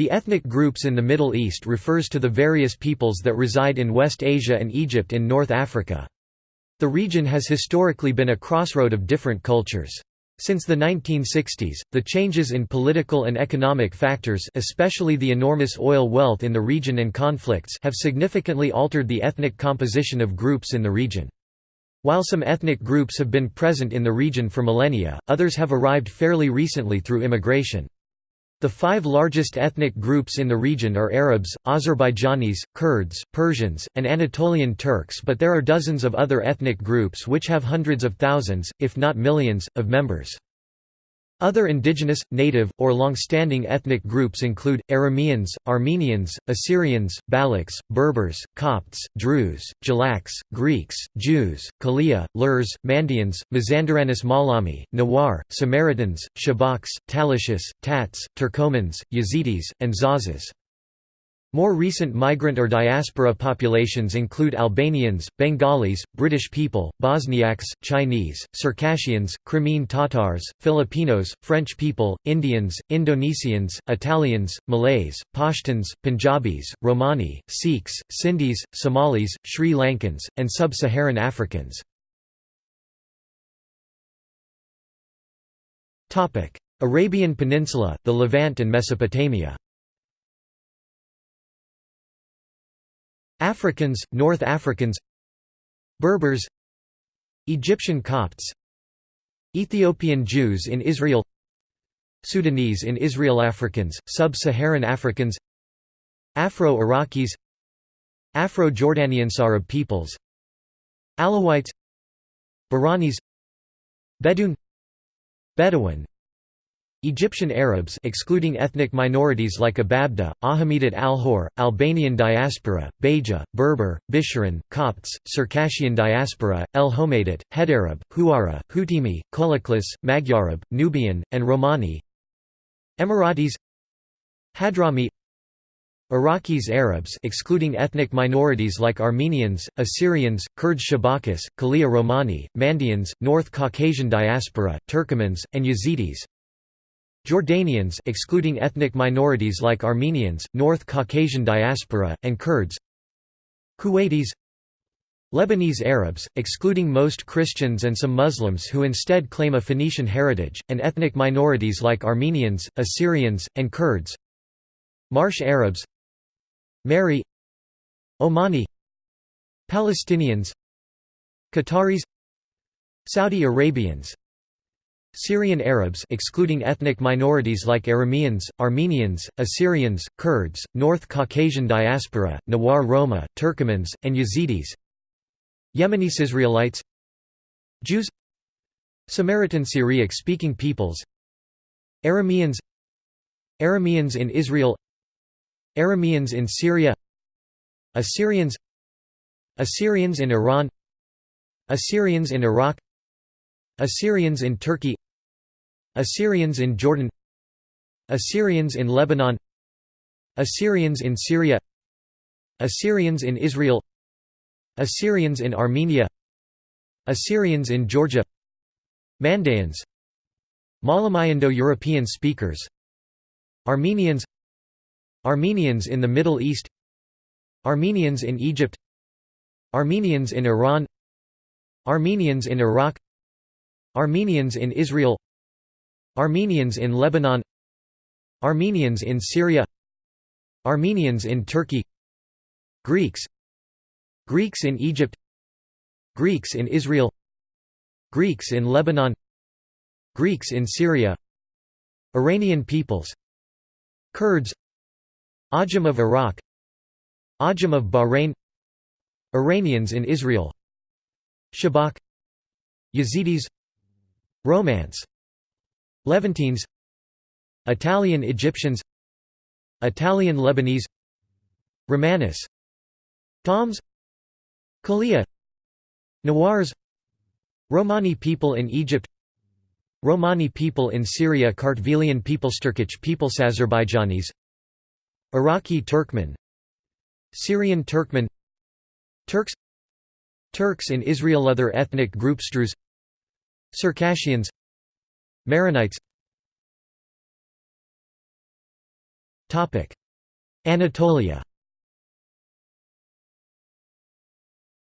The ethnic groups in the Middle East refers to the various peoples that reside in West Asia and Egypt in North Africa. The region has historically been a crossroad of different cultures. Since the 1960s, the changes in political and economic factors especially the enormous oil wealth in the region and conflicts have significantly altered the ethnic composition of groups in the region. While some ethnic groups have been present in the region for millennia, others have arrived fairly recently through immigration. The five largest ethnic groups in the region are Arabs, Azerbaijanis, Kurds, Persians, and Anatolian Turks but there are dozens of other ethnic groups which have hundreds of thousands, if not millions, of members. Other indigenous, native, or long-standing ethnic groups include, Arameans, Armenians, Assyrians, Balochs, Berbers, Copts, Druze, Jalaks, Greeks, Jews, Kalia, Lurs, Mandaeans, Mazandaranis Malami, Nawar, Samaritans, Shabaks, Talishis, Tats, Turkomans, Yazidis, and Zazas. More recent migrant or diaspora populations include Albanians, Bengalis, British people, Bosniaks, Chinese, Circassians, Crimean Tatars, Filipinos, French people, Indians, Indonesians, Italians, Malays, Pashtuns, Punjabis, Romani, Sikhs, Sindhis, Somalis, Sri Lankans, and Sub-Saharan Africans. Arabian Peninsula, the Levant and Mesopotamia Africans, North Africans Berbers Egyptian Copts Ethiopian Jews in Israel Sudanese in Israel Africans, Sub-Saharan Africans Afro-Iraqis Afro-Jordanian Arab peoples Alawites Bahranis Bedouin Bedouin Egyptian Arabs excluding ethnic minorities like Ababda, Ahmedid al-Hor, Albanian diaspora, Beja, Berber, Bisharin, Copts, Circassian diaspora, El Homadit, Hedarab, Huara, Hutimi, Kulaklis, Magyarab, Nubian, and Romani. Emiratis Hadrami Iraqis Arabs excluding ethnic minorities like Armenians, Assyrians, Kurds Shabakis, Kalia Romani, Mandaeans, North Caucasian diaspora, Turkomans, and Yazidis Jordanians excluding ethnic minorities like Armenians, North Caucasian diaspora, and Kurds. Kuwaitis. Lebanese Arabs, excluding most Christians and some Muslims who instead claim a Phoenician heritage, and ethnic minorities like Armenians, Assyrians, and Kurds. Marsh Arabs. Mary. Omani. Palestinians. Qataris. Saudi Arabians Syrian Arabs excluding ethnic minorities like Arameans, Armenians, Assyrians, Kurds, North Caucasian diaspora, Nawar Roma, Turkomans, and Yazidis. Yemenis Israelites. Jews. Samaritan Syriac-speaking peoples. Arameans. Arameans in Israel. Arameans in Syria. Assyrians. Assyrians in Iran. Assyrians in Iraq Assyrians in Turkey Assyrians in Jordan Assyrians in Lebanon Assyrians in Syria Assyrians in Israel Assyrians in Armenia Assyrians in Georgia Mandaeans Malamayando-European speakers Armenians Armenians in the Middle East Armenians in Egypt Armenians in Iran Armenians in Iraq Armenians in Israel Armenians in Lebanon Armenians in Syria Armenians in Turkey Greeks Greeks in Egypt Greeks in Israel Greeks in Lebanon Greeks in Syria Iranian peoples Kurds Ajam of Iraq Ajam of Bahrain Iranians in Israel Shabak Yazidis Romance. Levantines. Italian Egyptians. Italian Lebanese. Romanis Doms. Kalia. Nawars. Romani people in Egypt. Romani people in Syria. Kartvelian people Turkic peoples Azerbaijanis. Iraqi Turkmen. Syrian Turkmen. Turks. Turks in Israel. Other ethnic groups Druze Circassians. Maronites. Anatolia.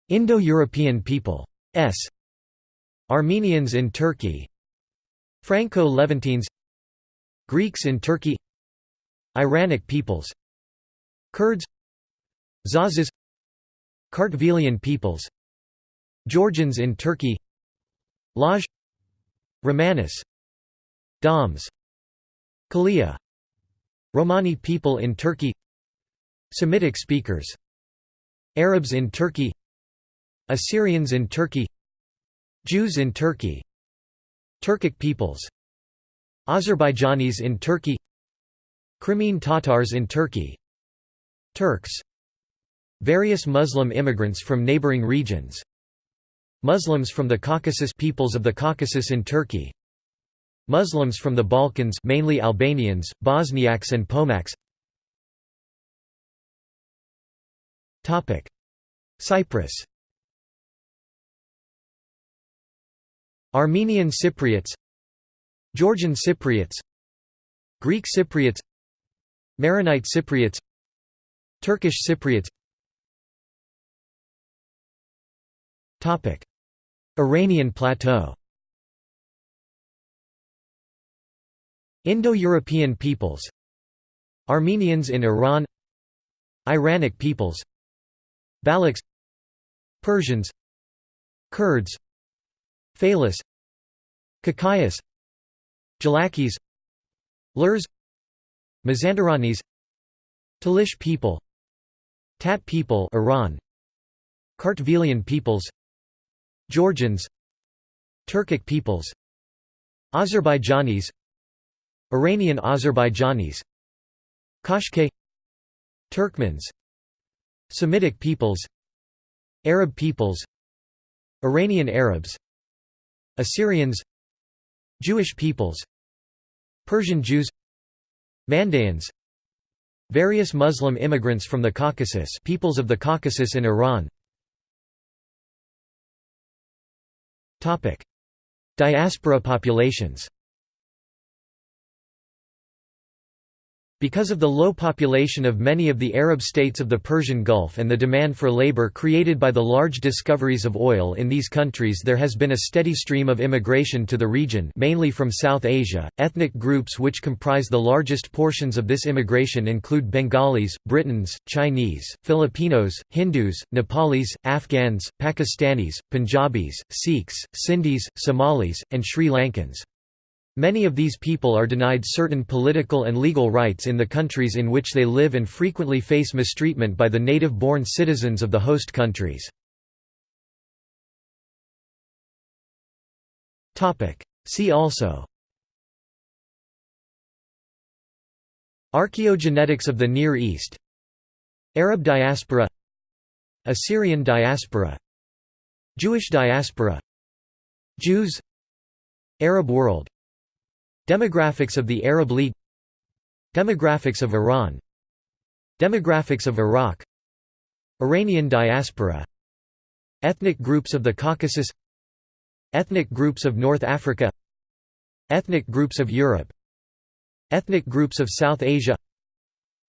Indo-European people. S. Armenians in Turkey. Franco-Levantines. Greeks in Turkey. Iranic peoples. Kurds. Zazas Kartvelian peoples. Georgians in Turkey Laz Romanis Doms Kalia Romani people in Turkey Semitic speakers Arabs in Turkey Assyrians in Turkey Jews in Turkey Turkic peoples Azerbaijanis in Turkey Crimean Tatars in Turkey Turks Various Muslim immigrants from neighboring regions Muslims from the Caucasus peoples of the Caucasus in Turkey. Muslims from the Balkans mainly Albanians, Bosniaks and Pomaks. Topic. Cyprus. Armenian Cypriots. Georgian Cypriots. Greek Cypriots. Maronite Cypriots. Turkish Cypriots Iranian Plateau. Indo-European peoples. Armenians in Iran. Iranic peoples. Balochs. Persians. Kurds. Falis Kakayas. Jalakis. Lurs. Mazandaranis. Talish people. Tat people Iran. Kartvelian peoples Georgians Turkic peoples Azerbaijanis Iranian Azerbaijanis Qashqai Turkmens Semitic peoples Arab peoples Iranian Arabs Assyrians Jewish peoples Persian Jews Mandaeans Various Muslim immigrants from the Caucasus peoples of the Caucasus in Iran Diaspora populations Because of the low population of many of the Arab states of the Persian Gulf and the demand for labor created by the large discoveries of oil in these countries there has been a steady stream of immigration to the region mainly from South Asia. Ethnic groups which comprise the largest portions of this immigration include Bengalis, Britons, Chinese, Filipinos, Hindus, Nepalis, Afghans, Pakistanis, Punjabis, Sikhs, Sindhis, Somalis, and Sri Lankans. Many of these people are denied certain political and legal rights in the countries in which they live and frequently face mistreatment by the native-born citizens of the host countries. See also Archaeogenetics of the Near East Arab diaspora Assyrian diaspora Jewish diaspora Jews Arab world Demographics of the Arab League Demographics of Iran Demographics of Iraq Iranian diaspora Ethnic groups of the Caucasus Ethnic groups of North Africa Ethnic groups of Europe Ethnic groups of South Asia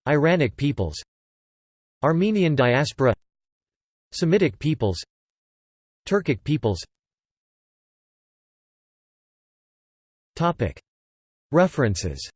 Iranic peoples Armenian diaspora Semitic peoples Turkic peoples References